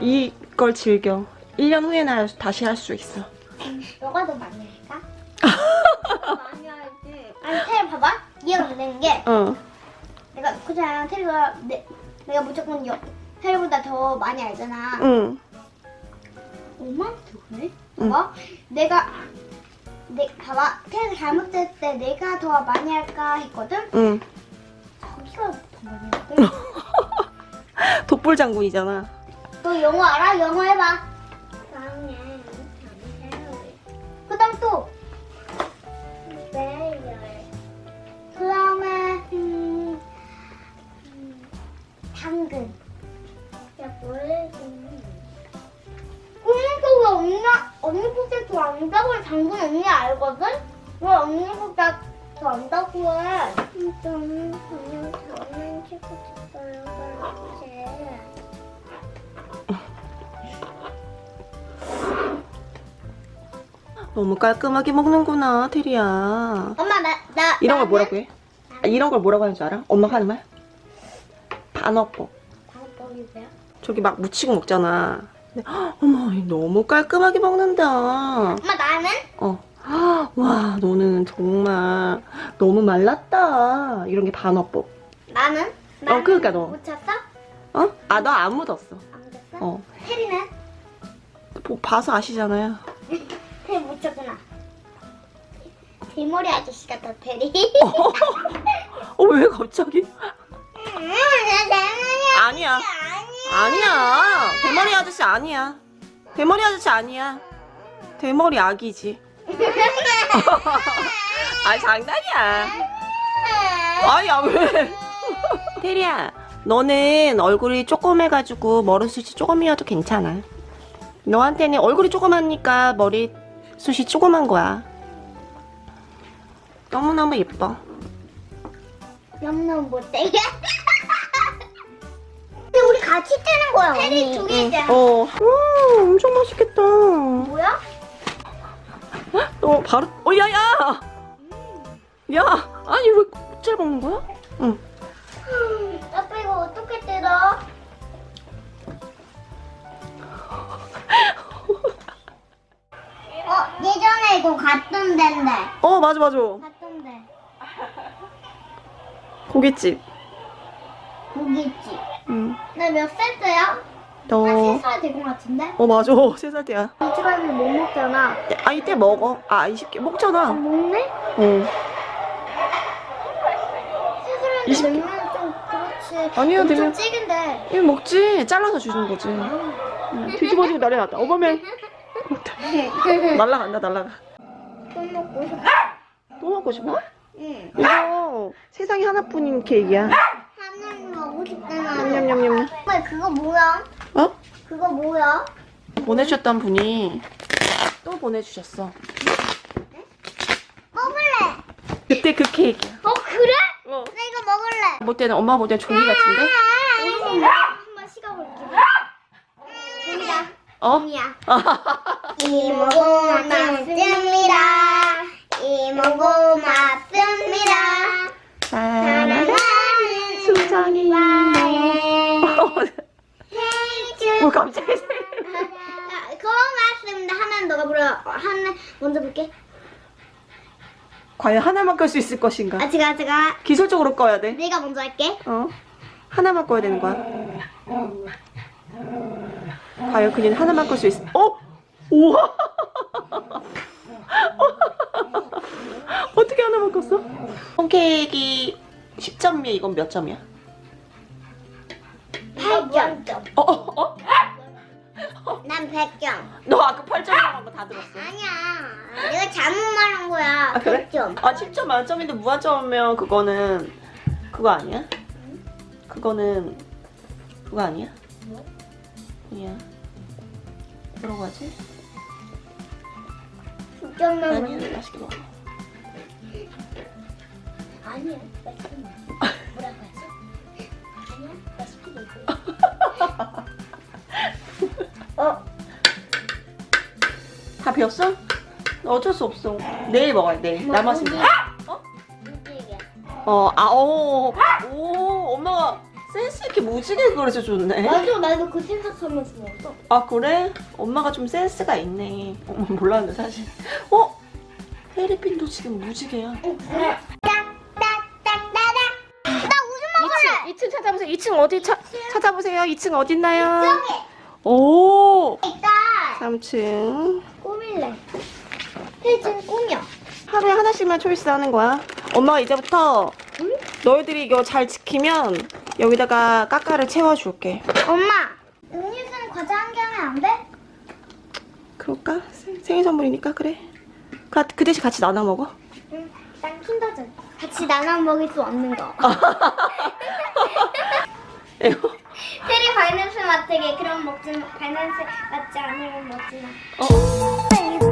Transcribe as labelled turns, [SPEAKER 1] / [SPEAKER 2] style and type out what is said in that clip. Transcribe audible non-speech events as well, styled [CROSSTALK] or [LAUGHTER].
[SPEAKER 1] 이걸 즐겨 1년 후에나 다시 할 수 있어
[SPEAKER 2] 너가 더 많이 할까? [LAUGHS] 많이 할지. 아니 테리 봐봐. 이해가 안 되는 게
[SPEAKER 1] 어
[SPEAKER 2] 내가 그잖아 테리가 내, 내가 무조건 여, 테리보다 더 많이 알잖아.
[SPEAKER 1] 응.
[SPEAKER 2] 5만 그래?
[SPEAKER 1] 응.
[SPEAKER 2] 봐봐. 내가 내 봐봐. 테리가 잘못했을 때 내가 더 많이 할까 했거든.
[SPEAKER 1] 응.
[SPEAKER 2] 자기가 더 많이 할게. [LAUGHS]
[SPEAKER 1] 독불 장군이잖아
[SPEAKER 2] 너 영어 알아? 영어 해봐. 그 다음 또. 그 다음에 음, 음, 당근. 야 뭐래? 언니가 왜 언니 언니보다 더 안다고 당근 언니 알거든? 왜 언니보다 더 안다고 해? 저는 그냥 장난치고
[SPEAKER 1] 너무 깔끔하게 먹는구나 테리야
[SPEAKER 2] 엄마 나 나
[SPEAKER 1] 이런 걸
[SPEAKER 2] 나는-
[SPEAKER 1] 뭐라고 해? 아, 이런 걸 뭐라고 하는 줄 알아? 엄마가 하는 말? 반어법
[SPEAKER 2] 방법이 뭐야?
[SPEAKER 1] 저기 막 묻히고 먹잖아 근데, 헉, 어머 너무 깔끔하게 먹는다
[SPEAKER 2] 엄마 나는
[SPEAKER 1] 어. 와 너는 정말 너무 말랐다 이런 게 반어법
[SPEAKER 2] 나는
[SPEAKER 1] 어, 그러니까 너.
[SPEAKER 2] 못 쳤어?
[SPEAKER 1] 어? 아 너 안 묻었어
[SPEAKER 2] 안 묻었어?
[SPEAKER 1] 어
[SPEAKER 2] 테리는
[SPEAKER 1] 보- 봐서 아시잖아요
[SPEAKER 2] 못 쳤구나. 대머리 아저씨 같다 테리.
[SPEAKER 1] 어 왜 갑자기? 아니야
[SPEAKER 2] 아니야.
[SPEAKER 1] 아니야 대머리 아저씨 아니야 대머리 아저씨 아니야 대머리 아기지 [LAUGHS] 아 장난이야 아야 왜 [LAUGHS] 테리야 너는 얼굴이 조그매가지고 머리숱이 조금이어도 괜찮아 너한테는 얼굴이 조그마니까 머리 숱이 조그만 거야 너무너무 예뻐
[SPEAKER 2] 너무너무 못되게. [LAUGHS] 근데 우리 같이 뜨는 거야 테리 두 개잖아.
[SPEAKER 1] 어 와, 엄청 맛있겠다
[SPEAKER 2] 뭐야?
[SPEAKER 1] 어 바로 어 야야 야 아니 왜 껍질 먹는 거야? 응
[SPEAKER 2] 아빠 이거 어떻게 어
[SPEAKER 1] 맞아 맞아
[SPEAKER 2] 갔던 데.
[SPEAKER 1] 고깃집
[SPEAKER 2] 고깃집.
[SPEAKER 1] 응.
[SPEAKER 2] 나몇 살 때야?
[SPEAKER 1] 너...
[SPEAKER 2] 한 3살 된 것 같은데?
[SPEAKER 1] 어 맞아 [LAUGHS] 세 살 때야
[SPEAKER 2] 가면 못 먹잖아.
[SPEAKER 1] 아 이때 먹어 아 20개 먹잖아
[SPEAKER 2] 먹네?
[SPEAKER 1] 어
[SPEAKER 2] 세살인데
[SPEAKER 1] 이십 개.
[SPEAKER 2] 냉면 좀 그렇지.
[SPEAKER 1] 아니야,
[SPEAKER 2] 엄청
[SPEAKER 1] 냉면-
[SPEAKER 2] 찌근데.
[SPEAKER 1] 이거 먹지 잘라서 주는 거지 응. 뒤집어지고 난리 났다 어머면 [LAUGHS] [LAUGHS] 날라간다 날라가
[SPEAKER 2] 또 먹고 싶어.
[SPEAKER 1] 또 먹고 싶어?
[SPEAKER 2] 응.
[SPEAKER 1] 이거 세상에 하나뿐인 케이크야
[SPEAKER 2] 하나는 먹고 싶잖아.
[SPEAKER 1] 냠냠냠냠
[SPEAKER 2] 그거 뭐야?
[SPEAKER 1] 어?
[SPEAKER 2] 그거 뭐야?
[SPEAKER 1] 보내주셨던 분이 또 보내주셨어
[SPEAKER 2] 먹을래.
[SPEAKER 1] 그때 그 케이크야
[SPEAKER 2] 어 그래?
[SPEAKER 1] 어.
[SPEAKER 2] 나 이거 먹을래.
[SPEAKER 1] 볼 때는 엄마 볼 때는 종이 같은데?
[SPEAKER 2] 한번 식어볼게. 종이다.
[SPEAKER 1] 어?
[SPEAKER 2] 종이야. [LAUGHS] 이모고 맞습니다. 이모고 맞습니다.
[SPEAKER 1] 사랑하는 수정이 뭐 갑자기
[SPEAKER 2] 고맙습니다. 하나는 너가 불러. 어, 하나 먼저 볼게.
[SPEAKER 1] 과연 하나만 끌 수 있을 것인가?
[SPEAKER 2] 아 제가 제가
[SPEAKER 1] 기술적으로 꺼야 돼.
[SPEAKER 2] 내가 먼저 할게.
[SPEAKER 1] 어? 하나만 꺼야 되는 거야. 과연 그녀는 하나만 끌 수 있어. 어? 우와! 어떻게 하나만 껐어? 홈케이크 10점이야. 이건 몇 점이야?
[SPEAKER 2] 8점.
[SPEAKER 1] 어? 어? 어?
[SPEAKER 2] 난 100점.
[SPEAKER 1] 너 아까 8점이라고 거다 들었어.
[SPEAKER 2] 아니야. 내가 잘못 말한 거야.
[SPEAKER 1] 아, 그래?
[SPEAKER 2] 100점.
[SPEAKER 1] 아 10점 만점인데 무한점이면 그거는 그거 아니야? 그거는 그거 아니야? 아니야 뭐라고 하지?
[SPEAKER 2] 10점만
[SPEAKER 1] 아니야 맛있게 먹어
[SPEAKER 2] 아니야. 맛있게 먹어. 뭐라고 하지? 아니야. 맛있게 먹어. [LAUGHS] 어.
[SPEAKER 1] 다 배웠어? 어쩔 수 없어 내일 먹어야 돼
[SPEAKER 2] 뭐,
[SPEAKER 1] 남았으면
[SPEAKER 2] 뭐지?
[SPEAKER 1] 어? 어, 아, 오, 오, 엄마가 센스 있게 무지개 그려서 좋네.
[SPEAKER 2] 맞아, 나도 그 생각하면서 먹었어.
[SPEAKER 1] 아 그래? 엄마가 좀 센스가 있네. 어머 몰랐는데 사실. 어? 헤리핀도 지금 무지개야.
[SPEAKER 2] 그래. 딱딱딱따닥. 나 우주 먹을래.
[SPEAKER 1] 2층 찾아보세요. 2층 어디 차, 찾아보세요. 2층 어디 있나요?
[SPEAKER 2] 여기
[SPEAKER 1] 오.
[SPEAKER 2] 있다.
[SPEAKER 1] 3층.
[SPEAKER 2] 꾸밀래. 혜진 꾸며.
[SPEAKER 1] 하루에 하나씩만 초이스 하는 거야. 엄마가 이제부터
[SPEAKER 2] 응?
[SPEAKER 1] 너희들이 이거 잘 지키면 여기다가 까까를 채워줄게.
[SPEAKER 2] 엄마. 음료수는 과자 한 개 하면 안 돼?
[SPEAKER 1] 그럴까? 생- 생일 선물이니까 그래. 그, 그 대신 같이 나눠 먹어.
[SPEAKER 2] 응. 난 킨더즈. 같이 나눠 먹을 수 없는
[SPEAKER 1] 거. [LAUGHS]
[SPEAKER 2] 테리 발냄새 맡게 그럼 먹지 마. 발냄새 맡지 않으면 먹지 마.
[SPEAKER 1] 어.